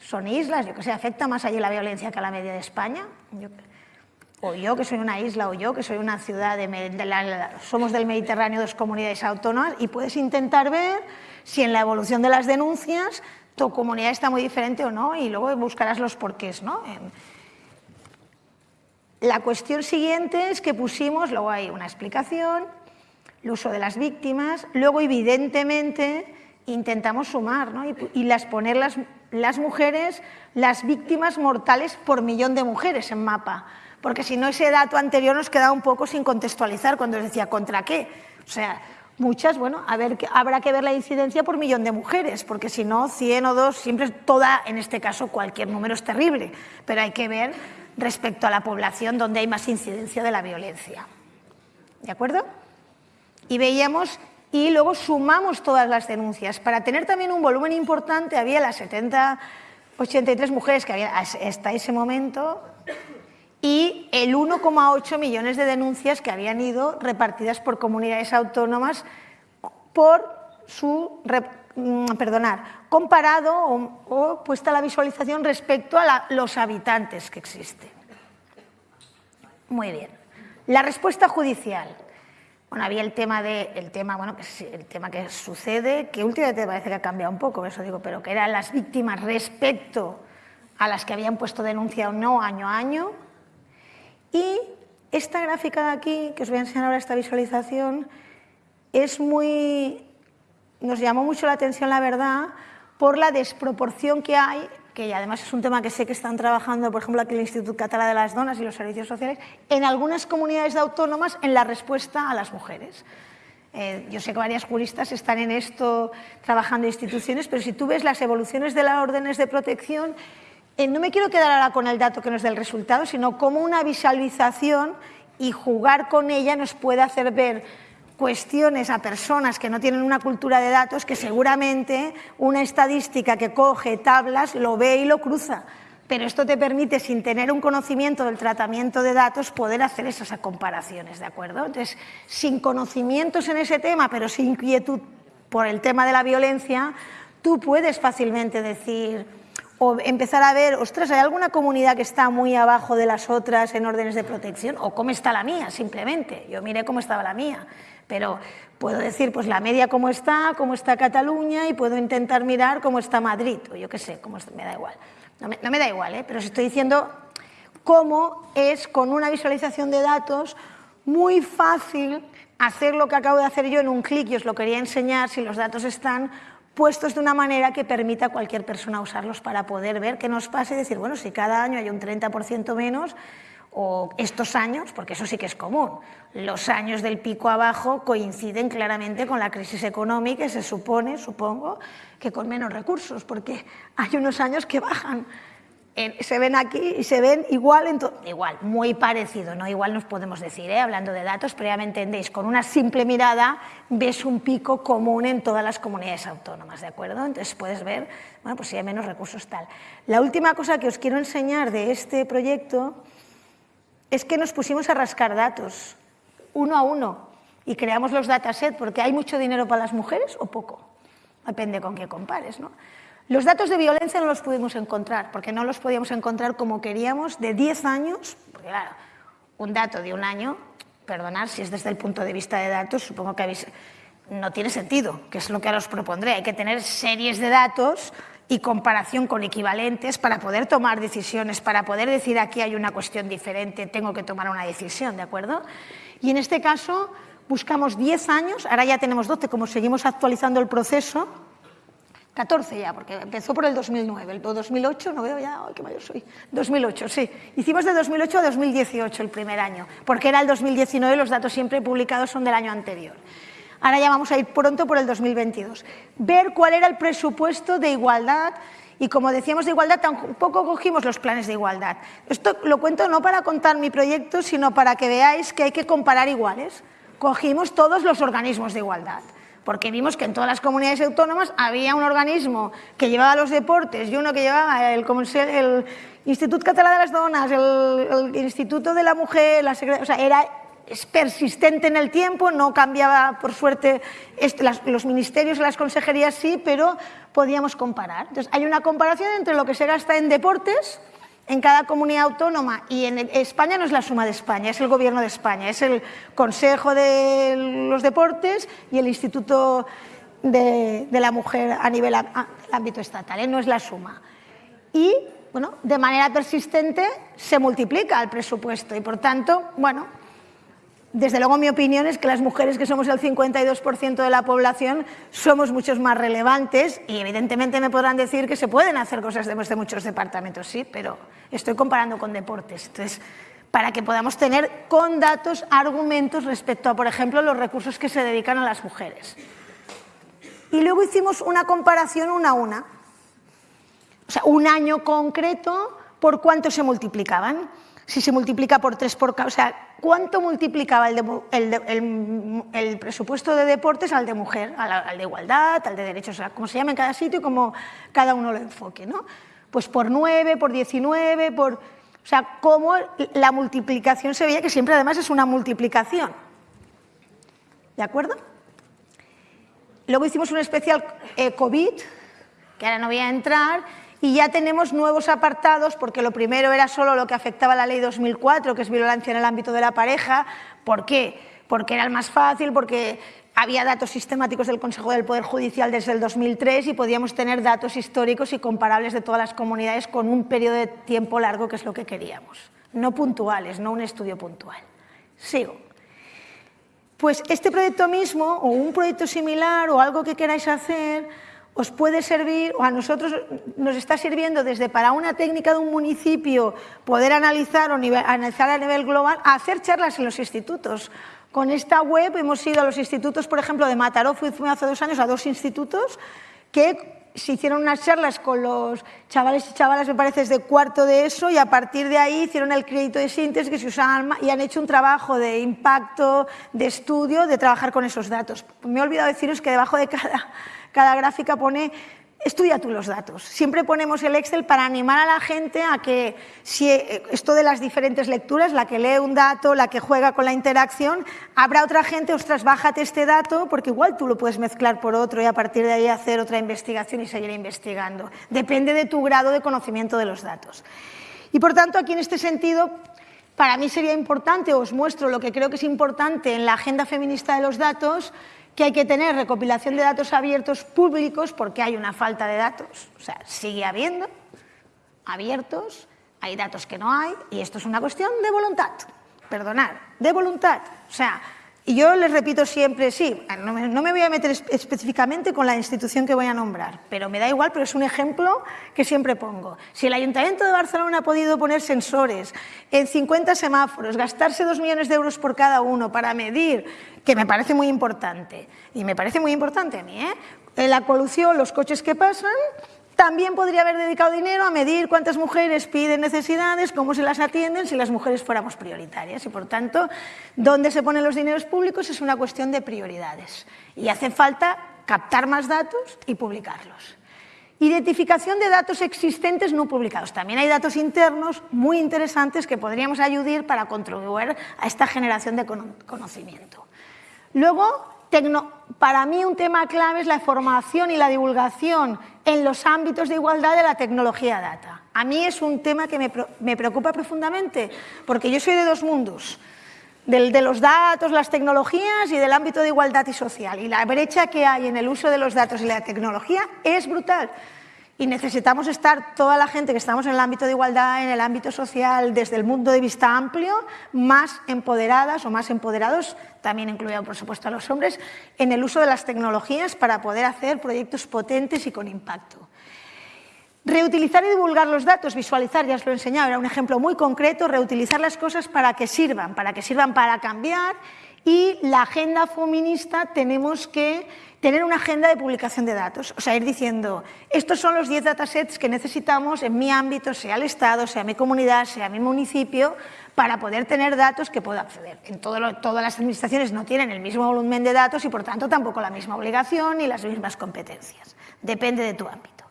son islas, yo que sé, afecta más allí la violencia que a la media de España, o yo que soy una isla, o yo que soy una ciudad, de, somos del Mediterráneo, dos comunidades autónomas, y puedes intentar ver si en la evolución de las denuncias tu comunidad está muy diferente o no, y luego buscarás los porqués. ¿no? La cuestión siguiente es que pusimos, luego hay una explicación, el uso de las víctimas, luego evidentemente intentamos sumar ¿no? y, las poner las, las mujeres, las víctimas mortales por millón de mujeres en mapa, porque si no ese dato anterior nos queda un poco sin contextualizar cuando decía ¿contra qué? O sea, Muchas, bueno, a ver, habrá que ver la incidencia por millón de mujeres, porque si no, 100 o 2, siempre toda, en este caso cualquier número es terrible, pero hay que ver respecto a la población donde hay más incidencia de la violencia. ¿De acuerdo? Y veíamos, y luego sumamos todas las denuncias. Para tener también un volumen importante, había las 70, 83 mujeres que había hasta ese momento, y el 1,8 millones de denuncias que habían ido repartidas por comunidades autónomas por su, mm, perdonar, comparado o, puesta la visualización respecto a los habitantes que existen. Muy bien. La respuesta judicial. Bueno, había el tema, de, el tema, bueno, el tema que sucede, que últimamente parece que ha cambiado un poco, eso digo, pero que eran las víctimas respecto a las que habían puesto denuncia o no año a año, y esta gráfica de aquí, que os voy a enseñar ahora esta visualización, es muy, nos llamó mucho la atención, la verdad, por la desproporción que hay, que además es un tema que sé que están trabajando, por ejemplo, aquí el Instituto Catalán de las Donas y los servicios sociales, en algunas comunidades autónomas en la respuesta a las mujeres. Eh, yo sé que varias juristas están en esto trabajando instituciones, pero si tú ves las evoluciones de las órdenes de protección, eh, no me quiero quedar ahora con el dato que nos dé el resultado, sino como una visualización y jugar con ella nos puede hacer ver cuestiones a personas que no tienen una cultura de datos que seguramente una estadística que coge tablas lo ve y lo cruza. Pero esto te permite, sin tener un conocimiento del tratamiento de datos, poder hacer esas comparaciones, ¿de acuerdo? Entonces, sin conocimientos en ese tema, pero sin inquietud por el tema de la violencia, tú puedes fácilmente decir, o empezar a ver, ostras, ¿hay alguna comunidad que está muy abajo de las otras en órdenes de protección? ¿O cómo está la mía, simplemente? Yo miré cómo estaba la mía, pero puedo decir, pues la media cómo está, cómo está Cataluña y puedo intentar mirar cómo está Madrid, o yo qué sé, cómo me da igual. No me, no me da igual, ¿eh? pero os estoy diciendo cómo es con una visualización de datos muy fácil hacer lo que acabo de hacer yo en un clic y os lo quería enseñar si los datos están puestos de una manera que permita a cualquier persona usarlos para poder ver qué nos pasa y decir, bueno, si cada año hay un 30% menos, o estos años, porque eso sí que es común, los años del pico abajo coinciden claramente con la crisis económica y se supone, supongo, que con menos recursos, porque hay unos años que bajan se ven aquí y se ven igual, en igual, muy parecido, no igual nos podemos decir, ¿eh? hablando de datos, pero ya me entendéis, con una simple mirada ves un pico común en todas las comunidades autónomas, ¿de acuerdo? Entonces puedes ver, bueno, pues si hay menos recursos tal. La última cosa que os quiero enseñar de este proyecto es que nos pusimos a rascar datos, uno a uno, y creamos los datasets, porque hay mucho dinero para las mujeres o poco, depende con qué compares, ¿no? Los datos de violencia no los pudimos encontrar, porque no los podíamos encontrar como queríamos de 10 años, porque claro, un dato de un año, perdonad si es desde el punto de vista de datos, supongo que habéis, no tiene sentido, que es lo que ahora os propondré, hay que tener series de datos y comparación con equivalentes para poder tomar decisiones, para poder decir aquí hay una cuestión diferente, tengo que tomar una decisión, ¿de acuerdo? Y en este caso buscamos 10 años, ahora ya tenemos 12, como seguimos actualizando el proceso, 14 ya, porque empezó por el 2009, el 2008, no veo ya, qué mayor soy, 2008, sí. Hicimos de 2008 a 2018 el primer año, porque era el 2019 los datos siempre publicados son del año anterior. Ahora ya vamos a ir pronto por el 2022. Ver cuál era el presupuesto de igualdad y como decíamos de igualdad, tampoco cogimos los planes de igualdad. Esto lo cuento no para contar mi proyecto, sino para que veáis que hay que comparar iguales. Cogimos todos los organismos de igualdad porque vimos que en todas las comunidades autónomas había un organismo que llevaba los deportes y uno que llevaba el, el Instituto Catalán de las Donas, el, Instituto de la Mujer, la o sea, era persistente en el tiempo, no cambiaba, por suerte, este, los ministerios y las consejerías sí, pero podíamos comparar. Entonces, hay una comparación entre lo que se gasta en deportes en cada comunidad autónoma y en España no es la suma de España, es el gobierno de España, es el Consejo de los Deportes y el Instituto de, la Mujer a nivel ámbito estatal, ¿eh? no es la suma. Y bueno, de manera persistente se multiplica el presupuesto y por tanto, bueno, desde luego mi opinión es que las mujeres que somos el 52% de la población somos muchos más relevantes y evidentemente me podrán decir que se pueden hacer cosas de muchos departamentos, sí, pero estoy comparando con deportes. Entonces, para que podamos tener con datos argumentos respecto a, por ejemplo, los recursos que se dedican a las mujeres. Y luego hicimos una comparación una a una. O sea, un año concreto por cuánto se multiplicaban si se multiplica por tres por o sea, ¿cuánto multiplicaba el, presupuesto de deportes al de mujer, al, de igualdad, al de derechos, o sea, como se llama en cada sitio y como cada uno lo enfoque, ¿no? Pues por 9, por 19, por... O sea, cómo la multiplicación se veía, que siempre además es una multiplicación. ¿De acuerdo? Luego hicimos un especial eh, COVID, que ahora no voy a entrar, y ya tenemos nuevos apartados, porque lo primero era solo lo que afectaba a la ley 2004, que es violencia en el ámbito de la pareja. ¿Por qué? Porque era el más fácil, porque había datos sistemáticos del Consejo del Poder Judicial desde el 2003 y podíamos tener datos históricos y comparables de todas las comunidades con un periodo de tiempo largo, que es lo que queríamos. No puntuales, no un estudio puntual. Sigo. Pues este proyecto mismo, o un proyecto similar, o algo que queráis hacer, os puede servir, o a nosotros nos está sirviendo desde para una técnica de un municipio poder analizar o analizar a nivel global, a hacer charlas en los institutos. Con esta web hemos ido a los institutos, por ejemplo, de Mataró, fui hace dos años a dos institutos que se hicieron unas charlas con los chavales y chavalas, me parece, de cuarto de eso, y a partir de ahí hicieron el crédito de síntesis que se usaban y han hecho un trabajo de impacto, de estudio, de trabajar con esos datos. Me he olvidado deciros que debajo de cada cada gráfica pone estudia tú los datos. Siempre ponemos el Excel para animar a la gente a que, si eh, esto de las diferentes lecturas, la que lee un dato, la que juega con la interacción, habrá otra gente, ostras, bájate este dato, porque igual tú lo puedes mezclar por otro y a partir de ahí hacer otra investigación y seguir investigando. Depende de tu grado de conocimiento de los datos. Y por tanto, aquí en este sentido, para mí sería importante, os muestro lo que creo que es importante en la agenda feminista de los datos, que hay que tener recopilación de datos abiertos públicos porque hay una falta de datos. O sea, sigue habiendo abiertos, hay datos que no hay y esto es una cuestión de voluntad. Perdonar, de voluntad. O sea, y yo les repito siempre, sí, no me, voy a meter específicamente con la institución que voy a nombrar, pero me da igual, pero es un ejemplo que siempre pongo. Si el Ayuntamiento de Barcelona ha podido poner sensores en 50 semáforos, gastarse dos millones de euros por cada uno para medir, que me parece muy importante, y me parece muy importante a mí, ¿eh? la polución, los coches que pasan, También podría haber dedicado dinero a medir cuántas mujeres piden necesidades, cómo se las atienden si las mujeres fuéramos prioritarias. Y por tanto, dónde se ponen los dineros públicos es una cuestión de prioridades. Y hace falta captar más datos y publicarlos. Identificación de datos existentes no publicados. También hay datos internos muy interesantes que podríamos ayudar para contribuir a esta generación de conocimiento. Luego, para mí un tema clave es la formación y la divulgación en los ámbitos de igualdad de la tecnología data. A mí es un tema que me, preocupa profundamente, porque yo soy de dos mundos, del, de los datos, las tecnologías y del ámbito de igualdad y social. Y la brecha que hay en el uso de los datos y la tecnología es brutal y necesitamos estar toda la gente que estamos en el ámbito de igualdad, en el ámbito social, desde el mundo de vista amplio, más empoderadas o más empoderados, también incluido por supuesto a los hombres, en el uso de las tecnologías para poder hacer proyectos potentes y con impacto. Reutilizar y divulgar los datos, visualizar, ya os lo he enseñado, era un ejemplo muy concreto, reutilizar las cosas para que sirvan, para que sirvan para cambiar y la agenda feminista tenemos que tener una agenda de publicación de datos, o sea, ir diciendo, estos son los 10 datasets que necesitamos en mi ámbito, sea el Estado, sea mi comunidad, sea mi municipio, para poder tener datos que pueda acceder. En todas las administraciones no tienen el mismo volumen de datos y, por tanto, tampoco la misma obligación ni las mismas competencias. Depende de tu ámbito.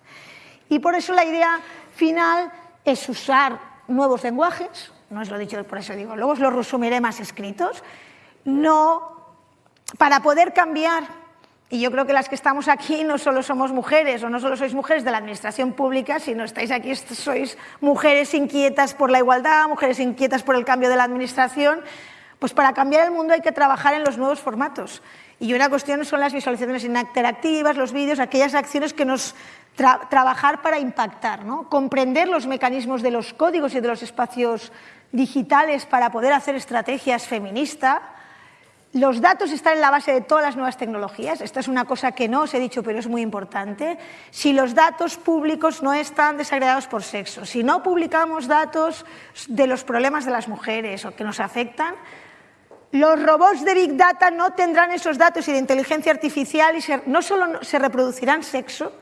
Y por eso la idea final es usar nuevos lenguajes, no os lo dicho, por eso digo, luego os lo resumiré más escritos, no, para poder cambiar y yo creo que las que estamos aquí no solo somos mujeres o no solo sois mujeres de la administración pública, sino estáis aquí, sois mujeres inquietas por la igualdad, mujeres inquietas por el cambio de la administración. Pues para cambiar el mundo hay que trabajar en los nuevos formatos. Y una cuestión son las visualizaciones interactivas, los vídeos, aquellas acciones que nos trabajar para impactar, ¿no? comprender los mecanismos de los códigos y de los espacios digitales para poder hacer estrategias feministas, los datos están en la base de todas las nuevas tecnologías. Esta es una cosa que no os he dicho, pero es muy importante. Si los datos públicos no están desagregados por sexo, si no publicamos datos de los problemas de las mujeres o que nos afectan, los robots de Big Data no tendrán esos datos y de inteligencia artificial y no solo se reproducirán sexos,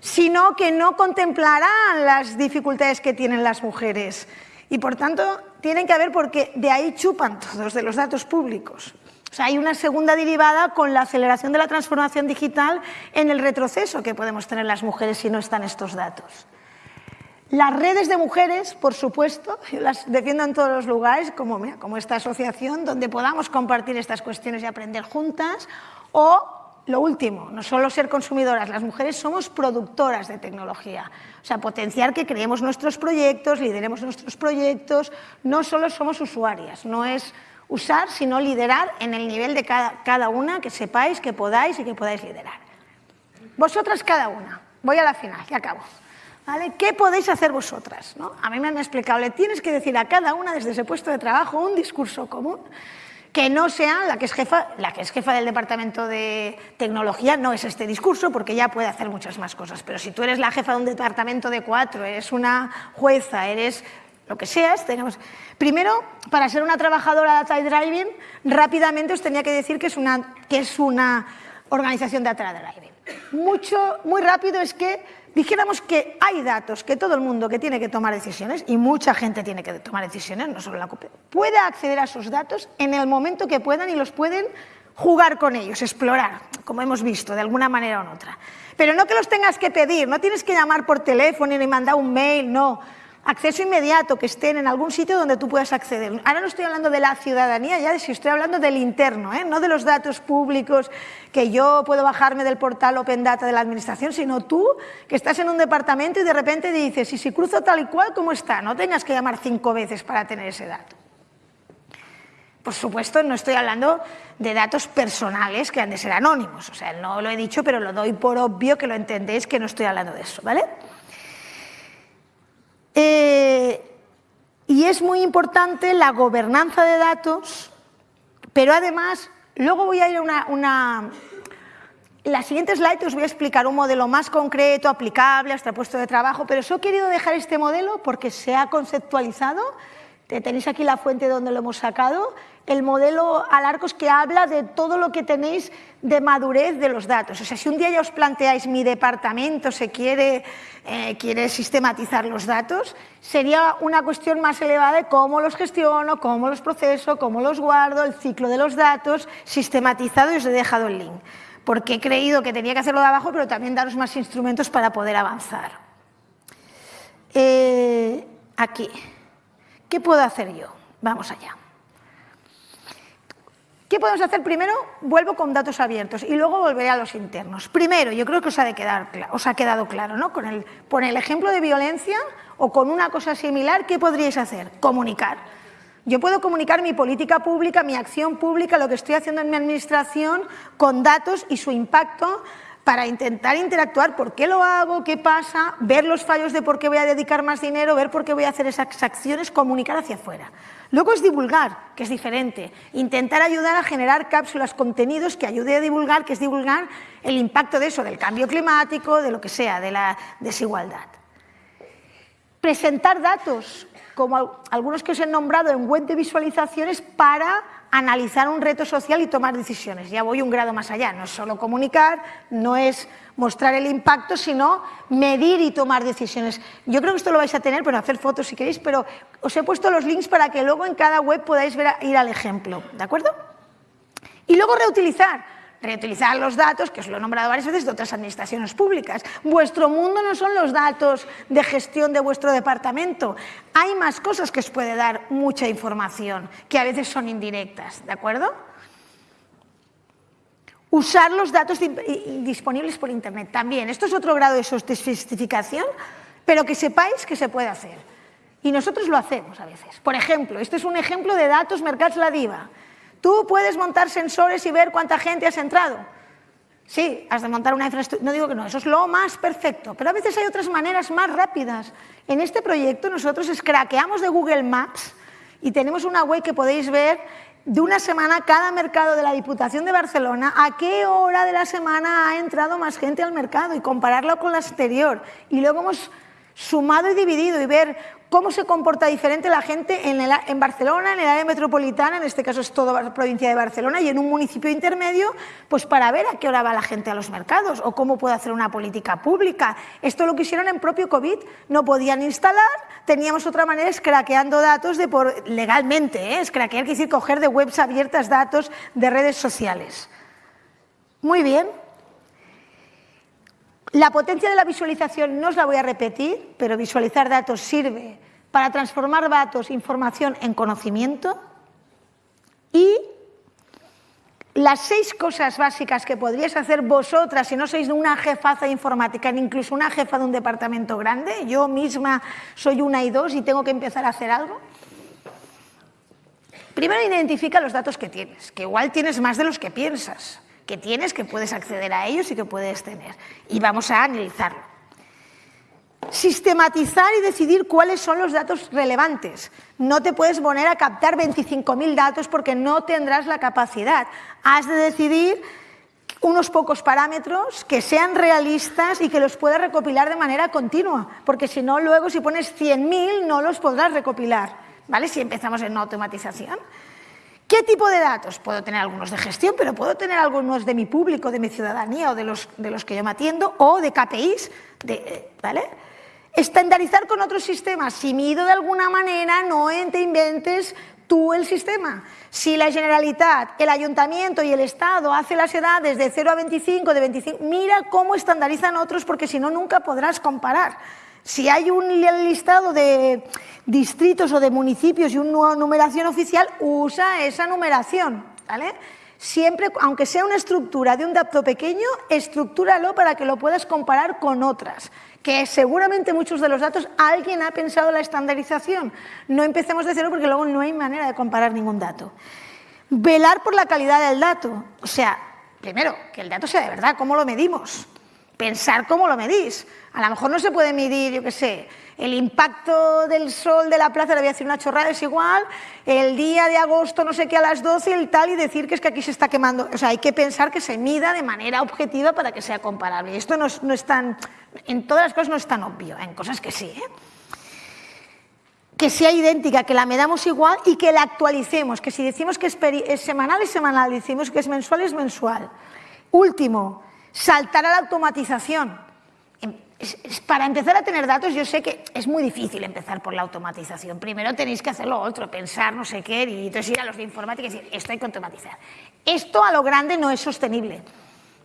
sino que no contemplarán las dificultades que tienen las mujeres. Y por tanto, tienen que haber porque de ahí chupan todos, de los datos públicos. O sea, hay una segunda derivada con la aceleración de la transformación digital en el retroceso que podemos tener las mujeres si no están estos datos. Las redes de mujeres, por supuesto, las defiendo en todos los lugares, como, como esta asociación, donde podamos compartir estas cuestiones y aprender juntas, o lo último, no solo ser consumidoras, las mujeres somos productoras de tecnología. O sea, potenciar que creemos nuestros proyectos, lideremos nuestros proyectos, no solo somos usuarias, no es usar, sino liderar en el nivel de cada, una, que sepáis, que podáis y que podáis liderar. Vosotras cada una, voy a la final, ya acabo. ¿Vale? ¿Qué podéis hacer vosotras? A mí me han explicado, le tienes que decir a cada una desde ese puesto de trabajo un discurso común que no sea la que es jefa, la que es jefa del departamento de tecnología, no es este discurso porque ya puede hacer muchas más cosas, pero si tú eres la jefa de un departamento de cuatro, eres una jueza, eres lo que seas, tenemos... Primero, para ser una trabajadora de Data Driving, rápidamente os tenía que decir que es una, que es una organización de Data Driving. Mucho, muy rápido es que dijéramos que hay datos que todo el mundo que tiene que tomar decisiones, y mucha gente tiene que tomar decisiones, no solo la COPE, puede acceder a esos datos en el momento que puedan y los pueden jugar con ellos, explorar, como hemos visto, de alguna manera u otra. Pero no que los tengas que pedir, no tienes que llamar por teléfono ni mandar un mail, no acceso inmediato, que estén en algún sitio donde tú puedas acceder. Ahora no estoy hablando de la ciudadanía, ya si estoy hablando del interno, ¿eh? no de los datos públicos que yo puedo bajarme del portal Open Data de la administración, sino tú que estás en un departamento y de repente dices, y si cruzo tal y cual, ¿cómo está? No tengas que llamar cinco veces para tener ese dato. Por supuesto, no estoy hablando de datos personales que han de ser anónimos, o sea, no lo he dicho, pero lo doy por obvio que lo entendéis que no estoy hablando de eso, ¿vale? Eh, y es muy importante la gobernanza de datos, pero además, luego voy a ir a una, una la siguiente slide os voy a explicar un modelo más concreto, aplicable a este puesto de trabajo, pero os he querido dejar este modelo porque se ha conceptualizado, tenéis aquí la fuente donde lo hemos sacado, el modelo Alarcos que habla de todo lo que tenéis de madurez de los datos. O sea, si un día ya os planteáis mi departamento se quiere, eh, quiere sistematizar los datos, sería una cuestión más elevada de cómo los gestiono, cómo los proceso, cómo los guardo, el ciclo de los datos, sistematizado y os he dejado el link. Porque he creído que tenía que hacerlo de abajo, pero también daros más instrumentos para poder avanzar. Eh, aquí, ¿qué puedo hacer yo? Vamos allá. ¿Qué podemos hacer? Primero, vuelvo con datos abiertos y luego volveré a los internos. Primero, yo creo que os ha, de quedar, os ha quedado claro, ¿no? Con el, por el ejemplo de violencia o con una cosa similar, ¿qué podríais hacer? Comunicar. Yo puedo comunicar mi política pública, mi acción pública, lo que estoy haciendo en mi administración con datos y su impacto para intentar interactuar, por qué lo hago, qué pasa, ver los fallos de por qué voy a dedicar más dinero, ver por qué voy a hacer esas acciones, comunicar hacia afuera. Luego es divulgar, que es diferente. Intentar ayudar a generar cápsulas, contenidos que ayude a divulgar, que es divulgar el impacto de eso, del cambio climático, de lo que sea, de la desigualdad. Presentar datos, como algunos que os he nombrado en web de visualizaciones, para analizar un reto social y tomar decisiones. Ya voy un grado más allá, no es solo comunicar, no es mostrar el impacto, sino medir y tomar decisiones. Yo creo que esto lo vais a tener, pero hacer fotos si queréis, pero os he puesto los links para que luego en cada web podáis ir al ejemplo, ¿de acuerdo? Y luego reutilizar reutilizar los datos, que os lo he nombrado varias veces, de otras administraciones públicas. Vuestro mundo no son los datos de gestión de vuestro departamento. Hay más cosas que os puede dar mucha información, que a veces son indirectas, ¿de acuerdo? Usar los datos disponibles por Internet también. Esto es otro grado de sofisticación, pero que sepáis que se puede hacer. Y nosotros lo hacemos a veces. Por ejemplo, este es un ejemplo de datos Mercats La Diva. Tú puedes montar sensores y ver cuánta gente has entrado. Sí, has de montar una infraestructura. No digo que no, eso es lo más perfecto. Pero a veces hay otras maneras más rápidas. En este proyecto nosotros escraqueamos de Google Maps y tenemos una web que podéis ver de una semana cada mercado de la Diputación de Barcelona, a qué hora de la semana ha entrado más gente al mercado y compararlo con la exterior. Y luego hemos sumado y dividido y ver cómo se comporta diferente la gente en, Barcelona, en el área metropolitana, en este caso es toda la provincia de Barcelona, y en un municipio intermedio, pues para ver a qué hora va la gente a los mercados o cómo puede hacer una política pública. Esto lo que hicieron en propio COVID, no podían instalar, teníamos otra manera, es craqueando datos de por, legalmente, ¿eh? es craquear, quiere decir coger de webs abiertas datos de redes sociales. Muy bien, la potencia de la visualización no os la voy a repetir, pero visualizar datos sirve para transformar datos, información en conocimiento y las seis cosas básicas que podríais hacer vosotras si no sois una jefaza informática, ni incluso una jefa de un departamento grande, yo misma soy una y dos y tengo que empezar a hacer algo. Primero identifica los datos que tienes, que igual tienes más de los que piensas que tienes, que puedes acceder a ellos y que puedes tener. Y vamos a analizarlo. Sistematizar y decidir cuáles son los datos relevantes. No te puedes poner a captar 25.000 datos porque no tendrás la capacidad. Has de decidir unos pocos parámetros que sean realistas y que los puedas recopilar de manera continua, porque si no, luego si pones 100.000 no los podrás recopilar, ¿vale? Si empezamos en automatización. ¿Qué tipo de datos? Puedo tener algunos de gestión, pero puedo tener algunos de mi público, de mi ciudadanía o de los, de los que yo me atiendo, o de KPIs, de, ¿vale? Estandarizar con otros sistemas. Si mido de alguna manera, no te inventes tú el sistema. Si la Generalitat, el Ayuntamiento y el Estado hacen las edades de 0 a 25, de 25, mira cómo estandarizan otros porque si no, nunca podrás comparar. Si hay un listado de distritos o de municipios y una numeración oficial, usa esa numeración. ¿vale? Siempre, aunque sea una estructura de un dato pequeño, estructúralo para que lo puedas comparar con otras. Que seguramente muchos de los datos alguien ha pensado la estandarización. No empecemos de cero porque luego no hay manera de comparar ningún dato. Velar por la calidad del dato. O sea, primero, que el dato sea de verdad, ¿cómo lo medimos? Pensar cómo lo medís. A lo mejor no se puede medir, yo qué sé, el impacto del sol de la plaza, le voy a decir una chorrada, es igual, el día de agosto no sé qué a las 12 el tal y decir que es que aquí se está quemando. O sea, hay que pensar que se mida de manera objetiva para que sea comparable. Esto no es, tan, en todas las cosas no es tan obvio, en cosas que sí. ¿eh? que sea idéntica, que la medamos igual y que la actualicemos, que si decimos que es, semanal es semanal, decimos que es mensual es mensual. Último, saltar a la automatización. Em, para empezar a tener datos, yo sé que es muy difícil empezar por la automatización. Primero tenéis que hacer lo otro, pensar no sé qué, y entonces ir a los de informática y decir, esto hay que automatizar. Esto a lo grande no es sostenible.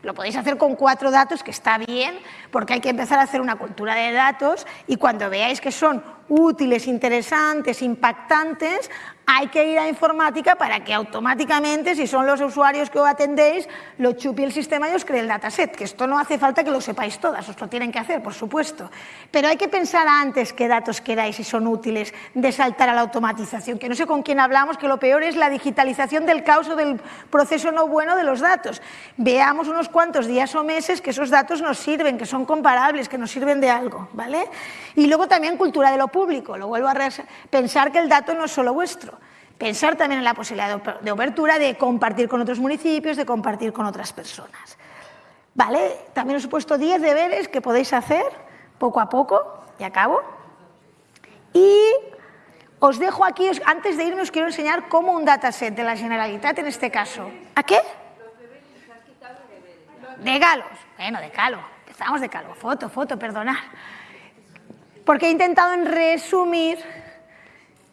Lo podéis hacer con cuatro datos, que está bien, porque hay que empezar a hacer una cultura de datos y cuando veáis que son útiles, interesantes, impactantes, hay que ir a informática para que automáticamente, si son los usuarios que os atendéis, lo chupe el sistema y os cree el dataset, que esto no hace falta que lo sepáis todas, os lo tienen que hacer, por supuesto. Pero hay que pensar antes qué datos queráis y son útiles de saltar a la automatización, que no sé con quién hablamos, que lo peor es la digitalización del caos o del proceso no bueno de los datos. Veamos unos cuantos días o meses que esos datos nos sirven, que son comparables, que nos sirven de algo, ¿vale? Y luego también cultura de lo público, lo vuelvo a pensar que el dato no es solo vuestro, pensar también en la posibilidad de obertura, de compartir con otros municipios, de compartir con otras personas. ¿Vale? También os he puesto 10 deberes que podéis hacer poco a poco, y acabo. Y os dejo aquí, antes de irme os quiero enseñar cómo un dataset de la Generalitat en este caso. ¿A qué? De galos. Bueno, de calo. Empezamos de calo. Foto, foto, perdonad porque he intentado en resumir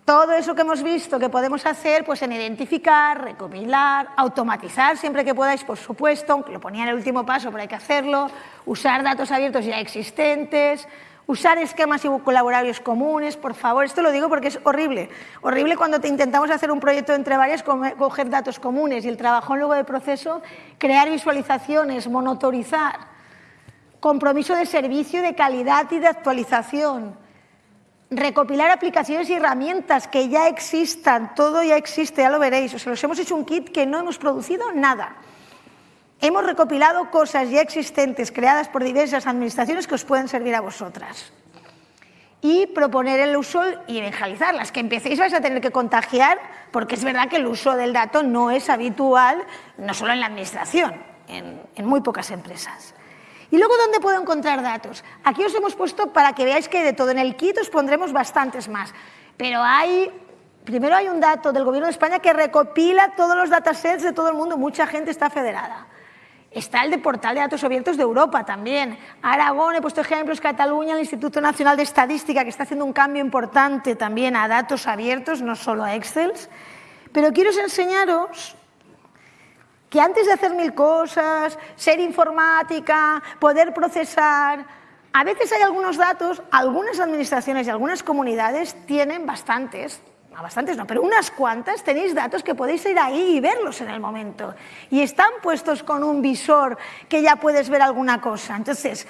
todo eso que hemos visto que podemos hacer pues en identificar, recopilar, automatizar siempre que podáis, por supuesto, lo ponía en el último paso, pero hay que hacerlo, usar datos abiertos ya existentes, usar esquemas y colaboratorios comunes, por favor, esto lo digo porque es horrible, horrible cuando te intentamos hacer un proyecto entre varias, coger datos comunes y el trabajo luego de proceso, crear visualizaciones, monitorizar, compromiso de servicio, de calidad y de actualización, recopilar aplicaciones y herramientas que ya existan, todo ya existe, ya lo veréis, o sea, los hemos hecho un kit que no hemos producido nada. Hemos recopilado cosas ya existentes creadas por diversas administraciones que os pueden servir a vosotras. Y proponer el uso y evangelizar. Las que empecéis vais a tener que contagiar porque es verdad que el uso del dato no es habitual, no solo en la administración, en muy pocas empresas. ¿Y luego dónde puedo encontrar datos? Aquí os hemos puesto para que veáis que de todo en el kit os pondremos bastantes más. Pero hay, primero hay un dato del Gobierno de España que recopila todos los datasets de todo el mundo, mucha gente está federada. Está el de portal de datos abiertos de Europa también. Aragón, he puesto ejemplos, Cataluña, el Instituto Nacional de Estadística, que está haciendo un cambio importante también a datos abiertos, no solo a Excel. Pero quiero enseñaros que antes de hacer mil cosas, ser informática, poder procesar, a veces hay algunos datos, algunas administraciones y algunas comunidades tienen bastantes, bastantes no, pero unas cuantas tenéis datos que podéis ir ahí y verlos en el momento. Y están puestos con un visor que ya puedes ver alguna cosa. Entonces,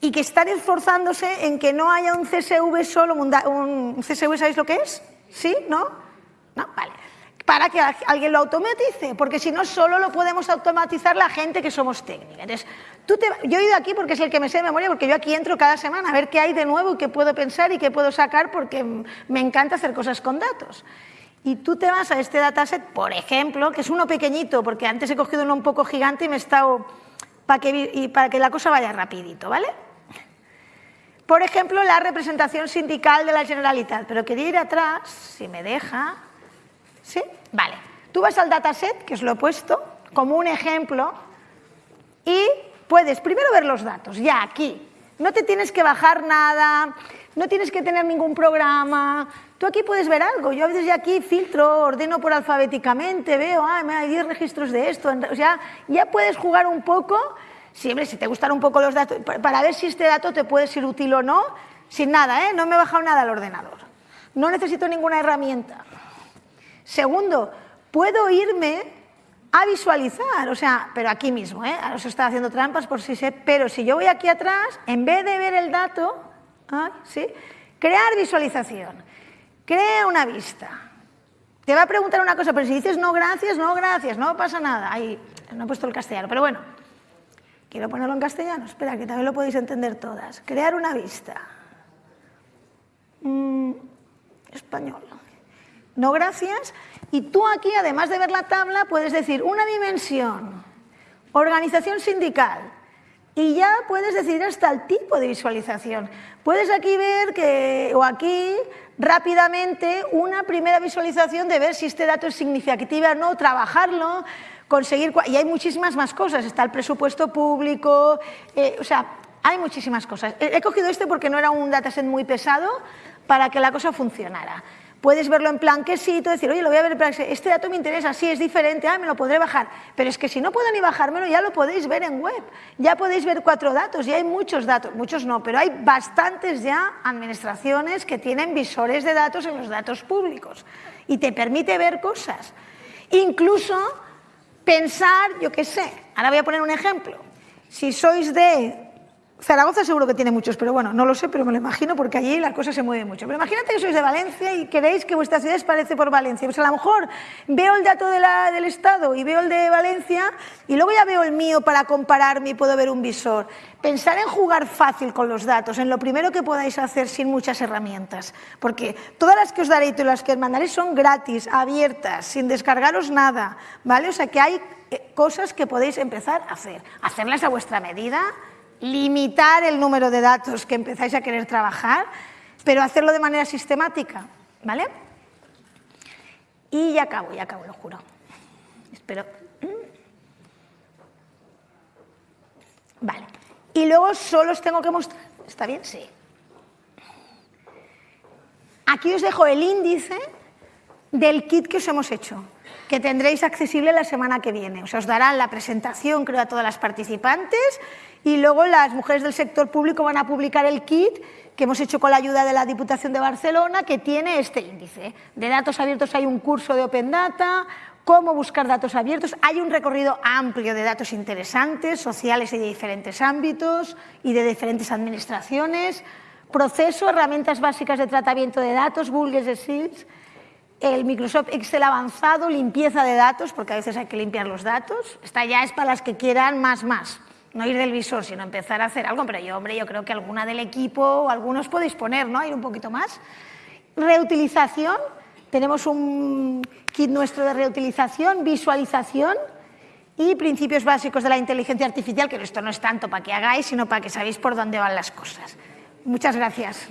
y que están esforzándose en que no haya un CSV solo, un CSV, ¿sabéis lo que es? ¿Sí? ¿No? No, vale para que alguien lo automatice, porque si no, solo lo podemos automatizar la gente que somos técnicos. Entonces, tú te, yo he ido aquí porque es el que me sé de memoria, porque yo aquí entro cada semana a ver qué hay de nuevo y qué puedo pensar y qué puedo sacar, porque me encanta hacer cosas con datos. Y tú te vas a este dataset, por ejemplo, que es uno pequeñito, porque antes he cogido uno un poco gigante y me he estado... Para que, y para que la cosa vaya rapidito, ¿vale? Por ejemplo, la representación sindical de la Generalitat, pero quería ir atrás, si me deja, ¿Sí? Vale. Tú vas al dataset, que os lo he puesto, como un ejemplo, y puedes primero ver los datos, ya aquí. No te tienes que bajar nada, no tienes que tener ningún programa. Tú aquí puedes ver algo. Yo a veces ya aquí filtro, ordeno por alfabéticamente, veo, ah, hay 10 registros de esto. O sea, ya puedes jugar un poco, siempre si te gustan un poco los datos, para ver si este dato te puede ser útil o no, sin nada, ¿eh? no me he bajado nada al ordenador. No necesito ninguna herramienta. Segundo, puedo irme a visualizar, o sea, pero aquí mismo, ¿eh? ahora os está haciendo trampas por si sé, pero si yo voy aquí atrás, en vez de ver el dato, ¿sí? crear visualización, crea una vista. Te va a preguntar una cosa, pero si dices no gracias, no gracias, no pasa nada. Ahí, no he puesto el castellano, pero bueno, quiero ponerlo en castellano, espera, que también lo podéis entender todas. Crear una vista. Mm, español no gracias, y tú aquí, además de ver la tabla, puedes decir una dimensión, organización sindical, y ya puedes decidir hasta el tipo de visualización. Puedes aquí ver que, o aquí, rápidamente una primera visualización de ver si este dato es significativo o no, trabajarlo, conseguir... Y hay muchísimas más cosas, está el presupuesto público, eh, o sea, hay muchísimas cosas. He cogido este porque no era un dataset muy pesado para que la cosa funcionara. Puedes verlo en plan quesito, decir, oye, lo voy a ver en plan, este dato me interesa, sí, es diferente, ah, me lo podré bajar. Pero es que si no puedo ni bajármelo, ya lo podéis ver en web. Ya podéis ver cuatro datos, ya hay muchos datos, muchos no, pero hay bastantes ya administraciones que tienen visores de datos en los datos públicos y te permite ver cosas. Incluso pensar, yo qué sé, ahora voy a poner un ejemplo. Si sois de Zaragoza seguro que tiene muchos, pero bueno, no lo sé, pero me lo imagino porque allí la cosa se mueve mucho. Pero imagínate que sois de Valencia y queréis que vuestra ciudad parece por Valencia. Pues a lo mejor veo el dato del Estado y veo el de Valencia y luego ya veo el mío para compararme y puedo ver un visor. Pensar en jugar fácil con los datos, en lo primero que podáis hacer sin muchas herramientas, porque todas las que os daré y todas las que os mandaré son gratis, abiertas, sin descargaros nada, ¿vale? O sea que hay eh, cosas que podéis empezar a hacer, hacerlas a vuestra medida, limitar el número de datos que empezáis a querer trabajar, pero hacerlo de manera sistemática, ¿vale? Y ya acabo, ya acabo, lo juro. Espero. Vale. Y luego solo os tengo que mostrar... ¿Está bien? Sí. Aquí os dejo el índice del kit que os hemos hecho, que tendréis accesible la semana que viene. O sea, os darán la presentación, creo, a todas las participantes y luego las mujeres del sector público van a publicar el kit que hemos hecho con la ayuda de la Diputación de Barcelona, que tiene este índice. De datos abiertos hay un curso de Open Data, cómo buscar datos abiertos. Hay un recorrido amplio de datos interesantes, sociales y de diferentes ámbitos y de diferentes administraciones. Proceso, herramientas básicas de tratamiento de datos, Google Seals, el Microsoft Excel avanzado, limpieza de datos, porque a veces hay que limpiar los datos. Esta ya es para las que quieran más, más no ir del visor, sino empezar a hacer algo, pero yo, hombre, yo creo que alguna del equipo o algunos podéis poner, ¿no? Ir un poquito más. Reutilización, tenemos un kit nuestro de reutilización, visualización y principios básicos de la inteligencia artificial, que esto no es tanto para que hagáis, sino para que sabéis por dónde van las cosas. Muchas gracias.